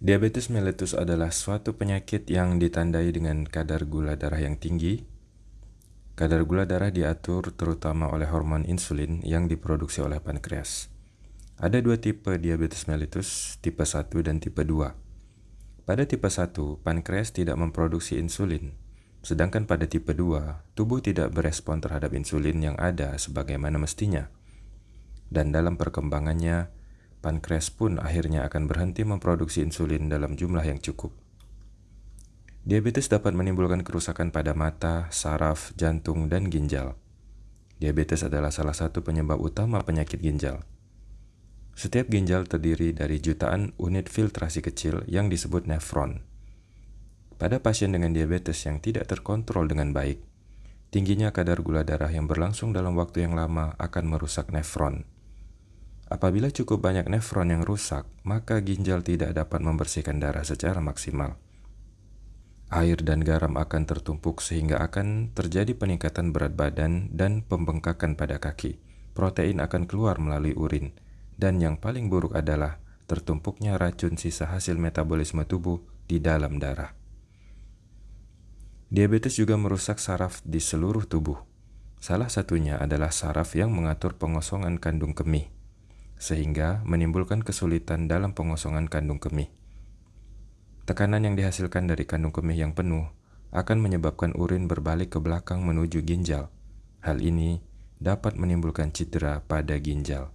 Diabetes mellitus adalah suatu penyakit yang ditandai dengan kadar gula darah yang tinggi. Kadar gula darah diatur terutama oleh hormon insulin yang diproduksi oleh pankreas. Ada dua tipe diabetes mellitus, tipe 1 dan tipe 2. Pada tipe 1, pankreas tidak memproduksi insulin, sedangkan pada tipe 2, tubuh tidak berespon terhadap insulin yang ada sebagaimana mestinya. Dan dalam perkembangannya, pankreas pun akhirnya akan berhenti memproduksi insulin dalam jumlah yang cukup. Diabetes dapat menimbulkan kerusakan pada mata, saraf, jantung, dan ginjal. Diabetes adalah salah satu penyebab utama penyakit ginjal. Setiap ginjal terdiri dari jutaan unit filtrasi kecil yang disebut nefron. Pada pasien dengan diabetes yang tidak terkontrol dengan baik, tingginya kadar gula darah yang berlangsung dalam waktu yang lama akan merusak nefron. Apabila cukup banyak nefron yang rusak, maka ginjal tidak dapat membersihkan darah secara maksimal. Air dan garam akan tertumpuk sehingga akan terjadi peningkatan berat badan dan pembengkakan pada kaki. Protein akan keluar melalui urin, dan yang paling buruk adalah tertumpuknya racun sisa hasil metabolisme tubuh di dalam darah. Diabetes juga merusak saraf di seluruh tubuh. Salah satunya adalah saraf yang mengatur pengosongan kandung kemih sehingga menimbulkan kesulitan dalam pengosongan kandung kemih. Tekanan yang dihasilkan dari kandung kemih yang penuh akan menyebabkan urin berbalik ke belakang menuju ginjal. Hal ini dapat menimbulkan cedera pada ginjal.